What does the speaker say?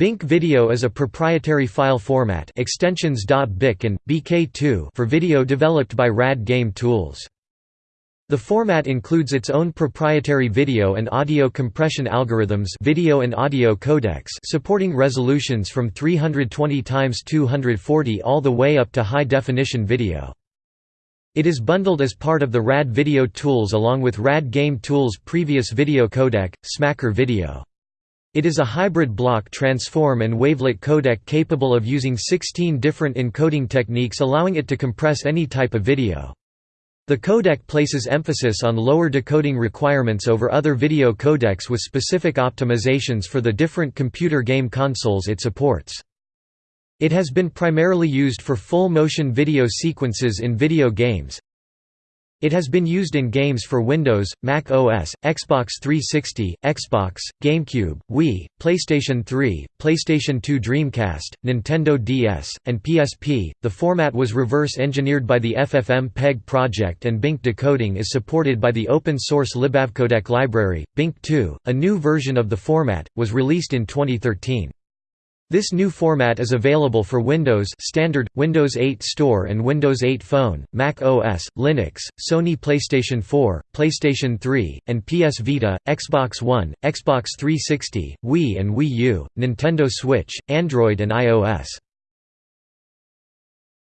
Bink Video is a proprietary file format extensions .bik and BK2 for video developed by RAD Game Tools. The format includes its own proprietary video and audio compression algorithms video and audio codecs supporting resolutions from 320 x 240 all the way up to high-definition video. It is bundled as part of the RAD Video Tools along with RAD Game Tools' previous video codec, Smacker Video. It is a hybrid block transform and wavelet codec capable of using 16 different encoding techniques allowing it to compress any type of video. The codec places emphasis on lower decoding requirements over other video codecs with specific optimizations for the different computer game consoles it supports. It has been primarily used for full-motion video sequences in video games, it has been used in games for Windows, Mac OS, Xbox 360, Xbox, GameCube, Wii, PlayStation 3, PlayStation 2 Dreamcast, Nintendo DS, and PSP. The format was reverse engineered by the FFmpeg project and Bink decoding is supported by the open source libavcodec library. Bink 2, a new version of the format, was released in 2013. This new format is available for Windows Standard, Windows 8 Store and Windows 8 Phone, Mac OS, Linux, Sony PlayStation 4, PlayStation 3, and PS Vita, Xbox One, Xbox 360, Wii and Wii U, Nintendo Switch, Android and iOS.